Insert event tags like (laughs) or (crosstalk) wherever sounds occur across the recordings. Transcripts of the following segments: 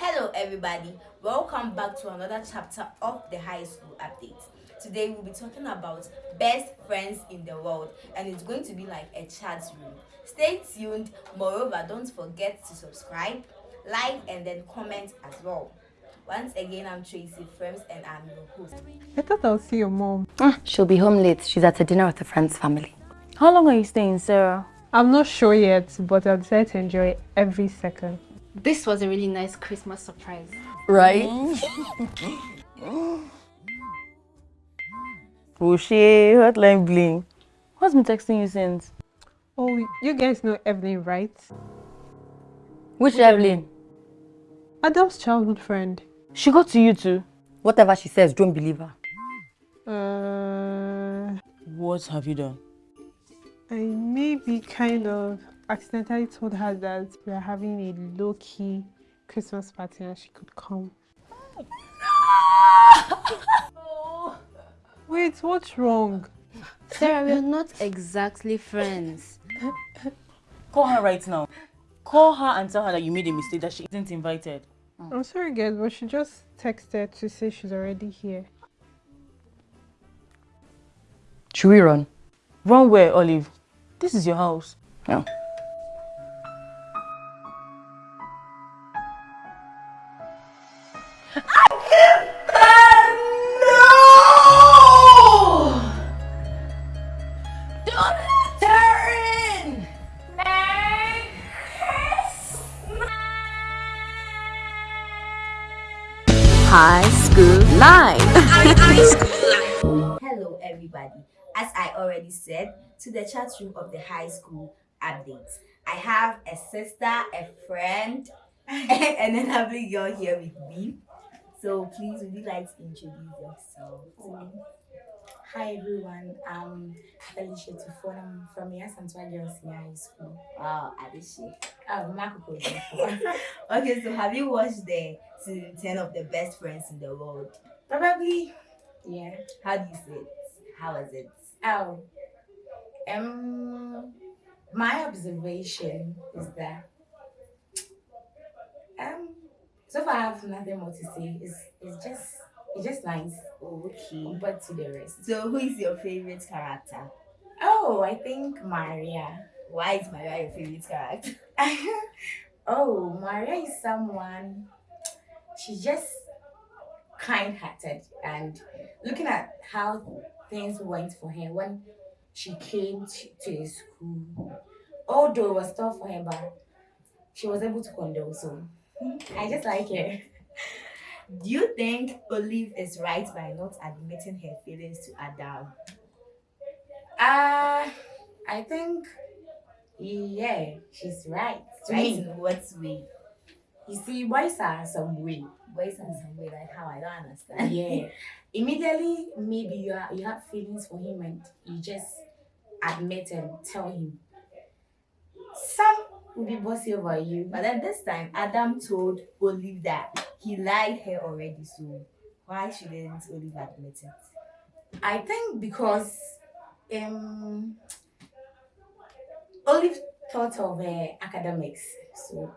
Hello everybody, welcome back to another chapter of the high school update. Today we'll be talking about best friends in the world and it's going to be like a chat room. Stay tuned, moreover don't forget to subscribe, like and then comment as well. Once again, I'm Tracy Frames and I'm your host. I thought I'll see your mom. Ah, she'll be home late. She's at a dinner with a friend's family. How long are you staying, Sarah? I'm not sure yet, but I'll decide to enjoy every second. This was a really nice Christmas surprise. Right? (laughs) Crochet, hotline bling. What's been texting you since? Oh, you guys know Evelyn, right? Which Evelyn? Adam's childhood friend. She got to you too. Whatever she says, don't believe her. Uh, What have you done? I maybe kind of accidentally told her that we are having a low-key Christmas party and she could come. No! (laughs) Wait, what's wrong? Sarah, we're not exactly friends. Call her right now. Call her and tell her that you made a mistake, that she isn't invited. I'm sorry guys, but she just texted to say she's already here. Should we run? Run where, Olive? This is your house. No. High School Live. (laughs) Hello everybody. As I already said, to the chat room of the high school updates. I have a sister, a friend, (laughs) and an lovely girl here with me. So please, would you like to introduce yourself to me? Hi everyone, I'm Felicia Tufon. I'm from Yaa Asantewaa Girls Senior High School. Wow, Adishi. Oh, Marco (laughs) Okay, so have you watched the season 10 of the best friends in the world? Probably, yeah. How do you say it? How was it? Oh, um, my observation is that um, so far I have nothing more to say. It's it's just it's just nice. Okay. But to the rest. So who is your favorite character? Oh, I think Maria. Why is Maria your favorite character? (laughs) oh, Maria is someone. She's just kind-hearted and looking at how things went for her when she came to, to the school. Although it was tough for her, but she was able to condole. So (laughs) I just like her. (laughs) Do you think Olive is right by not admitting her feelings to Adam? Uh, I think, yeah, she's right. Right in what way? You see, boys are some way. Boys in some way, like how I don't understand. Yeah. (laughs) Immediately, maybe you are, you have feelings for him and you just admit and tell him. Some will be bossy over you. But at this time, Adam told Olive that he lied her already. So why shouldn't Olive admit it? I think because um Olive thought of uh, academics, so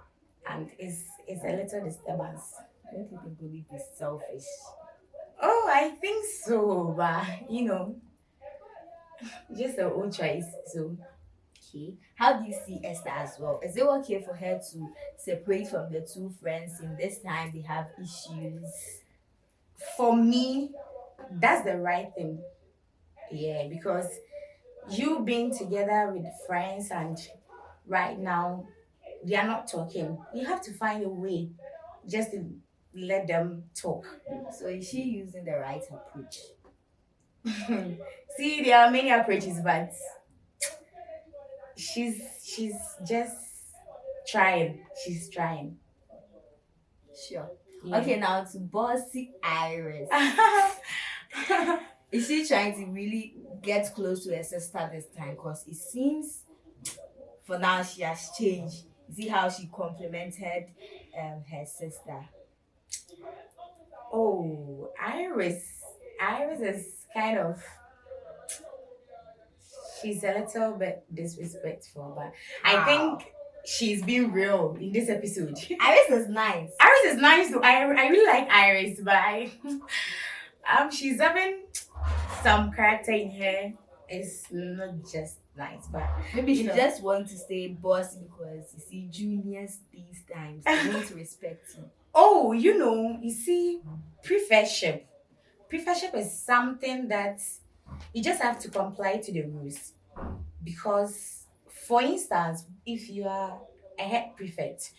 and it's it's a little disturbance. Don't you think Olive is selfish? Oh, I think so, but you know, (laughs) just her own choice. So Okay. How do you see Esther as well? Is it okay for her to separate from the two friends in this time they have issues? for me, that's the right thing. Yeah, because you being together with friends and right now they are not talking. You have to find a way just to let them talk. So is she using the right approach? (laughs) See, there are many approaches, but she's she's just trying. She's trying. Sure. Yeah. Okay, now to bossy Iris. (laughs) Is she trying to really get close to her sister this time? Because it seems for now she has changed. See how she complimented um, her sister. Oh, Iris. Iris is kind of she's a little bit disrespectful, but I think she's being real in this episode. (laughs) Iris is nice. Iris is nice though. I, I really like Iris, but I, (laughs) um she's having some character in her. It's not just nice, but Maybe she know. just wants to stay boss because you see juniors these times they need to respect you. (laughs) oh, you know, you see, prefectship. Prefectship is something that you just have to comply to the rules. Because, for instance, if you are a head prefect,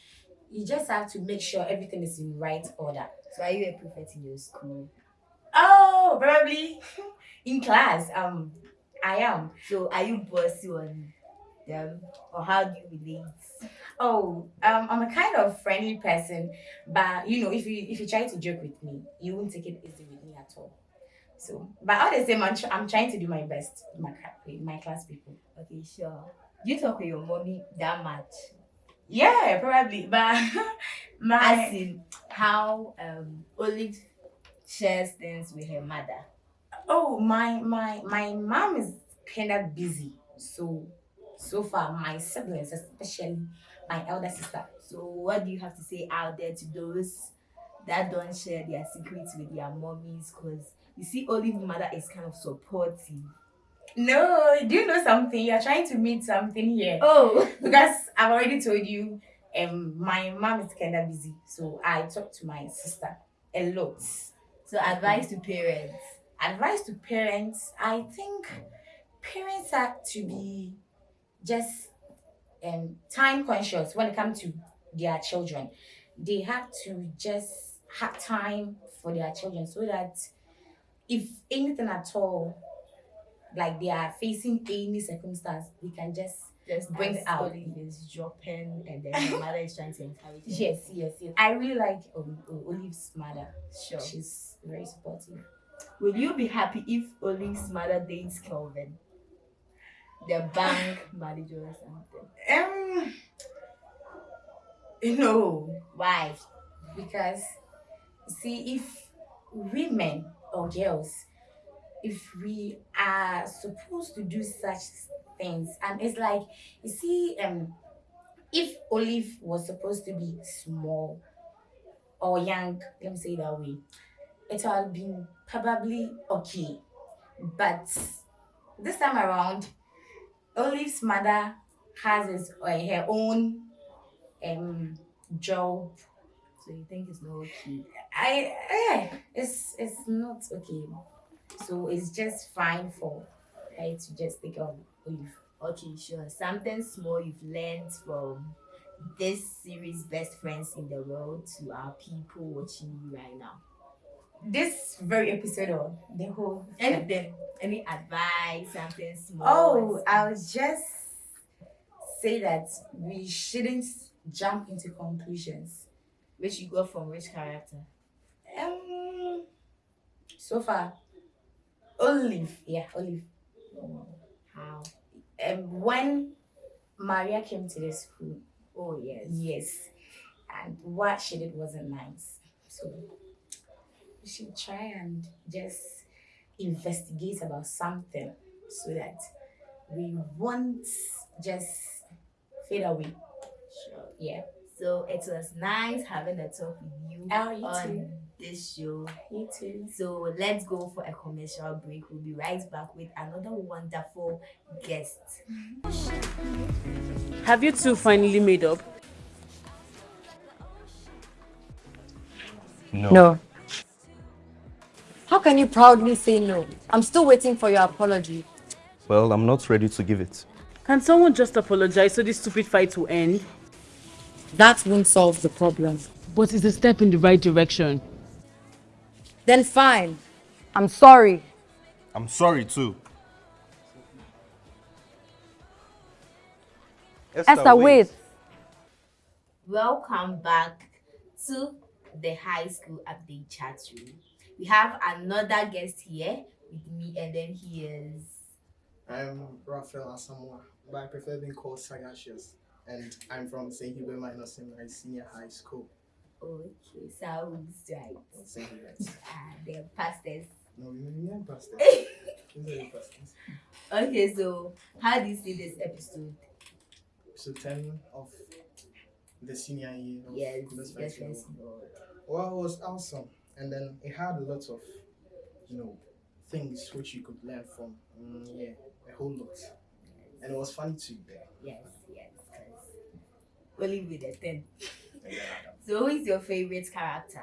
you just have to make sure everything is in right order. So are you a prefect in your school? Oh, probably (laughs) in class. Um, I am. So are you bossy on them or how do you relate? Oh, um, I'm a kind of friendly person, but you know, if you if you try to joke with me, you won't take it easy with me at all. So, but all the same, I'm, tr- I'm trying to do my best with my with my class people. Okay, sure. You talk with your mommy that much. Yeah, probably, but (laughs) As my in how um Olive shares things with her mother. oh my my my mom is kind of busy, so so far my siblings, especially my elder sister, So what do you have to say out there to those that don't share their secrets with their mommies? Because you see, Olive mother is kind of supportive. No, do you know something? You're trying to meet something here. Oh, because I've already told you, um, my mom is kind of busy, so I talk to my sister a lot. so advice to parents. Advice to parents: I think parents have to be just um time conscious when it comes to their children. They have to just have time for their children so that if anything at all, like they are facing any circumstance, they can just Just Bring it out. Is dropping, and then (laughs) her mother is trying to encourage. her. Yes, yes, yes. I really like um, Olive's mother. sure. She's very supportive. Will you be happy if Olive's mother dates Kelvin, the bank (laughs) manager or something? Um, no, Why? because see, if women or girls, if we are supposed to do such things, and it's like you see, um, if Olive was supposed to be small or young, let me say that way, it would have been probably okay, but this time around, Olive's mother has his, uh, her own um job. So you think it's not okay? I eh, it's it's not okay. So it's just fine for her to just take on Olive. Okay, sure. Something small you've learned from this series, Best Friends in the World, to our people watching you right now. This very episode or the whole Anything, any advice, something small. Oh, I'll just say that we shouldn't jump into conclusions. Which you got from which character? Um, so far, Olive, yeah, Olive. How? Um, when Maria came to the school, Oh yes. yes, and what she did wasn't nice. So we should try and just investigate about something so that we won't just fade away. Sure. Yeah. So it was nice having a talk with you Oh, you on too. this show. You too. So let's go for a commercial break. We'll be right back with another wonderful guest. Have you two finally made up? No. How can you proudly say no? I'm still waiting for your apology. Well, I'm not ready to give it. Can someone just apologize so this stupid fight will end? That won't solve the problem. But it's a step in the right direction. Then fine. I'm sorry. I'm sorry too. Esther, wait. Welcome back to the high school update chat room. We have another guest here with me, and then he is. I'm Raphael Asamoah, but I prefer being called Sagacious. And I'm from St. Hubert Minor Seminary Senior High School. Okay, sounds right. St. Hubert. Ah, the pastors. No, we are pastors. (laughs) Pastors. Okay, so how do you see this episode? episode 10 of the senior year of Yes, Best best Friends in the friends in the world. Well, it was awesome, and then it had a lot of, you know, things which you could learn from. Mm, yeah, a whole lot, and it was funny too. There. Yes, yes, only with a 10. So, who is your favorite character?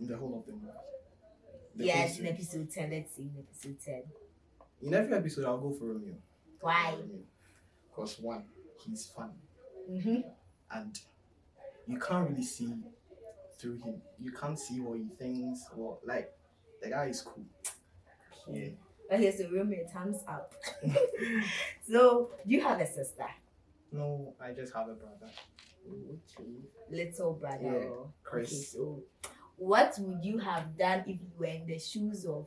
In the whole of the movie. The yes, in episode 10. Let's see, in episode 10. In every episode, I'll go for Romeo. Why? Because one, he's funny, Mm-hmm. and you can't really see through him. You can't see what he thinks, or like the guy is cool. Yeah. Okay, so Romeo, thumbs up. (laughs) (laughs) so, do you have a sister? No, I just have a brother. Okay. Little brother. Yeah, Chris. Okay, so what would you have done if you were in the shoes of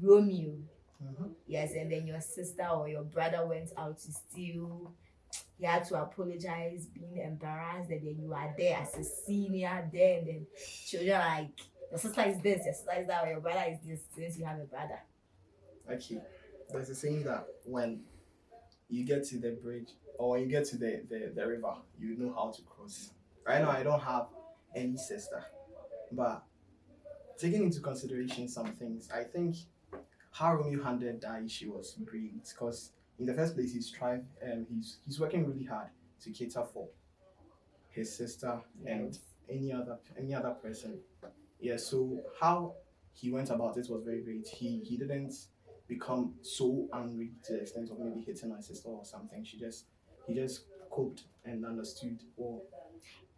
Romeo? Mhm. Yes, and then your sister or your brother went out to steal. He had to apologize, being embarrassed, and then you are there as a senior there, and then children are like, your sister is this, your sister is that, or your brother is this, since you have a brother. Okay. There's a saying that when you get to the bridge or when you get to the, the, the river, you know how to cross. Right now, I don't have any sister, but taking into consideration some things, I think how Romeo handled that issue was great because in the first place, he's trying and he's he's working really hard to cater for his sister and any other any other person. Yeah. So how he went about it was very great. He he didn't become so angry to the extent of maybe hitting my sister or something. She just he just coped and understood his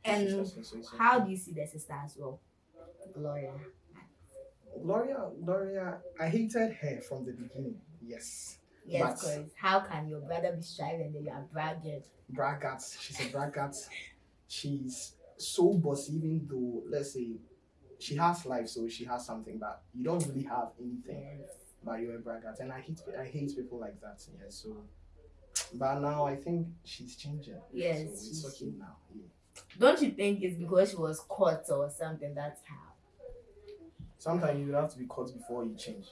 And sister said, so it's how do you see the sister as well? Gloria. Gloria Gloria I hated her from the beginning. Yes. Yes, because how can your brother be striving and you are bragging? braggart. She's a braggart. She's so bossy, even though let's say she has life, so she has something, but you don't really have anything. Yes. But you're a braggart, and I hate I hate people like that. Yeah. So, but now I think she's changing. Yes, So it's she- okay now. Yeah. Don't you think it's because she was caught or something? That's how. Sometimes you have to be caught before you change.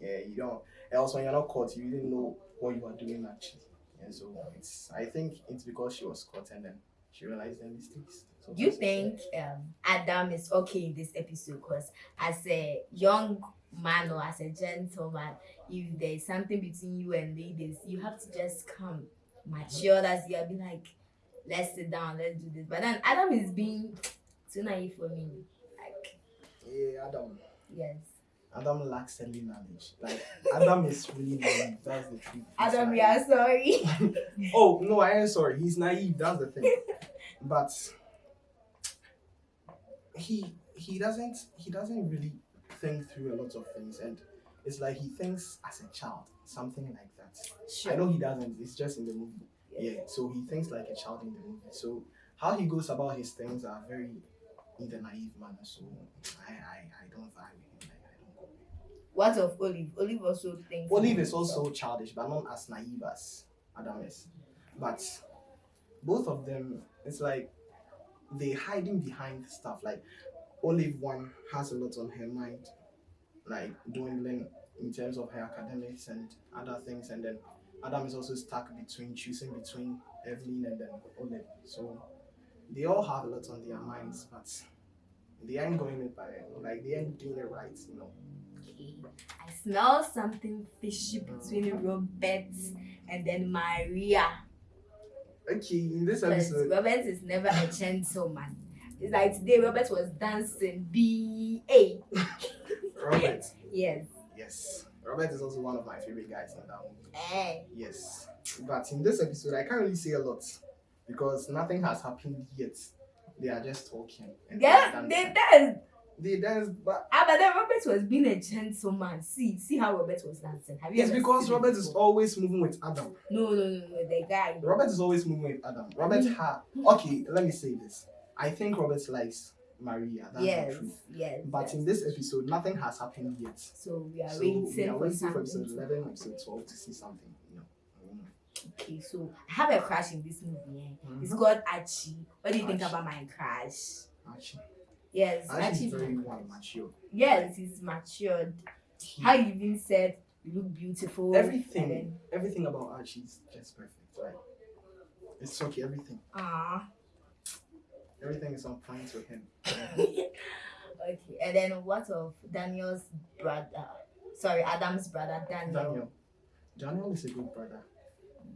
Yeah. You don't. Else, when you're not caught, you didn't know what you are doing actually. Yeah. So it's. I think it's because she was caught and then she realized her mistakes. So Do you think um, Adam is okay in this episode? Because as a young man or as a gentleman, if there's something between you and ladies, you have to just come mature as you are, be like, let's sit down, let's do this. But then Adam is being (tsk) too naive for me. Like, Yeah, Adam. yes. Adam lacks any knowledge. Like Adam is really naive. That's the truth. Adam, we are sorry. (laughs) (laughs) Oh no, I am sorry. He's naive. That's the thing. But he he doesn't he doesn't really think through a lot of things, and it's like he thinks as a child, something like that. Sure. I know he doesn't. It's just in the movie. Yeah. So he thinks like a child in the movie. So how he goes about his things are very in the naive manner. So I I, I don't vibe with him. Like, I don't go. What of Olive? Olive also thinks. Olive is also childish, but not as naive as Adam is. But both of them, it's like they're hiding behind stuff. Like Olive one has a lot on her mind, like dwindling in terms of her academics and other things, and then Adam is also stuck between choosing between Evelyn and then Olive. So they all have a lot on their minds, but they ain't going it by like they ain't doing it right, you know. Okay. I smell something fishy between Robert and then Maria. Okay, in this episode, Robert is never a gentleman. It's like today Robert was dancing B A. Robert. Yes. Yes. Robert is also one of my favorite guys in that movie. Eh. Yes. But in this episode, I can't really say a lot because nothing has happened yet. They are just talking. and Yeah, they dance. They dance, but Ah, but then Robert was being a gentleman. See, see how Robert was dancing. Have you it's because Robert is always moving with Adam. No, no, no, no. The guy. Robert is always moving with Adam. Robert Mm. ha okay, let me say this. I think Robert likes Maria. That's yes, the truth. yes. But yes. in this episode, nothing has happened yet. So we are So waiting we are for waiting for episode 11, episode 12 to see something. You know. Okay, so I have a crush in this movie. Eh? It's Mhm. called Archie. What do you think about my crush? Actually, Yes, Archie. it's very one mature. Yes, he's matured. How you even said you look beautiful. everything then- everything about Archie is just perfect right It's okay, everything. Ah. Everything is on point with him. (laughs) okay. And then what of Daniel's brother? Sorry, Adam's brother, Daniel. Daniel. Daniel is a good brother.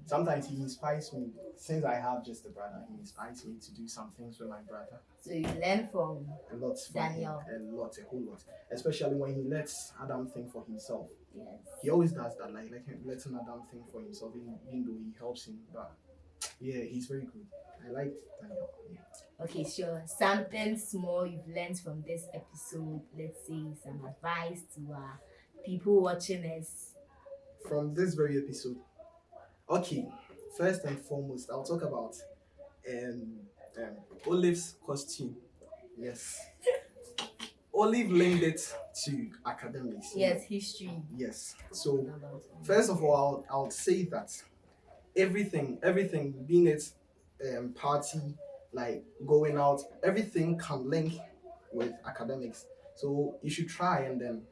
Sometimes he inspires me. Since I have just a brother, he inspires me to do some things with my brother. So you learn from A lot from Daniel. him. A lot, a whole lot. Especially when he lets Adam think for himself. yes. He always does that, like, like letting Adam think for himself, even, though he helps him. But yeah, he's very good. I like Daniel. Yeah. Okay, sure. Something small you've learned from this episode. Let's say some advice to uh, people watching us. from this very episode. Okay, first and foremost, I'll talk about um, um Olive's costume. Yes. (laughs) Olive linked it to academics. Yes, history. Yes. So first of all, I'll, I'll say that everything, everything, being it um, party, like going out, everything can link with academics. So you should try and then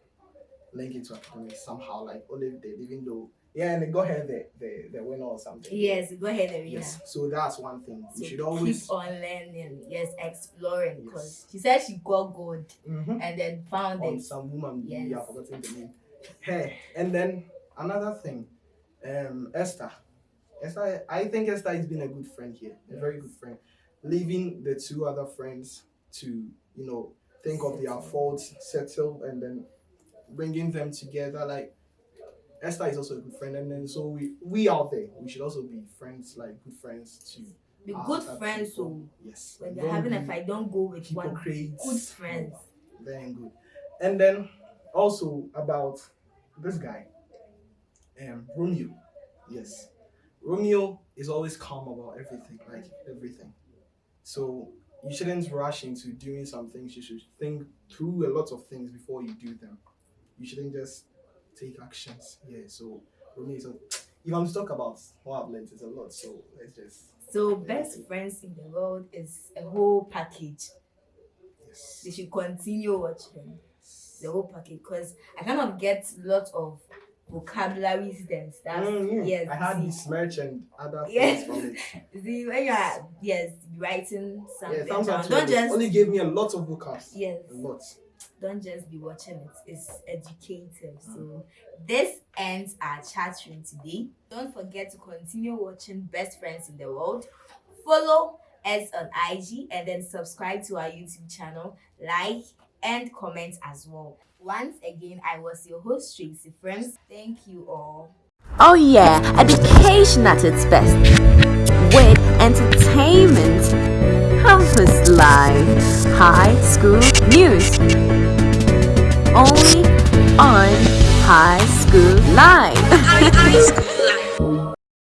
link it to academics somehow, like Olive did, even though yeah, and go ahead the the, the winner or something. Yes, go ahead, Arena. Yes. So that's one thing. So you should always keep on learning. Yes, exploring. Because Yes. she said she got gold Mhm. and then found on it. some woman Yes. yeah, I've forgotten the name. Hey, and then another thing, um, Esther. Esther, I think Esther has been a good friend here, a very good friend. Leaving the two other friends to, you know, think of their faults, settle, and then bringing them together. Like Esther is also a good friend, and then so we we out there, we should also be friends, like good friends too. Be good friends. So Yes. when they're having a fight, don't go with one. Good friends. Very good. And then also about this guy, um, Romeo. Yes, Romeo is always calm about everything, like everything. So you shouldn't rush into doing some things. You should think through a lot of things before you do them. You shouldn't just take actions. Yeah. So Romeo is. A, (tsk) if I'm to talk about what I've learned, it's a lot. So let's just So best friends in the world is a whole package. yes. They should continue watching the whole package because I kind of get lots of vocabularies and stuff. Mm, yeah. Yes. I had this merch and other (laughs) things from it. (laughs) See, when you are yes writing something Yeah, down, don't just Only gave me a lot of vocals. yes, A lot. don't just be watching it. It's educative. So this ends our chat room today. Don't forget to continue watching Best Friends in the World. Follow us on IG and then subscribe to our YouTube channel. Like and comment as well. Once again, I was your host Tracy Friends. Thank you all. Oh yeah, education at its best. With entertainment, campus life, high school news. Only on High School Live. High (laughs) School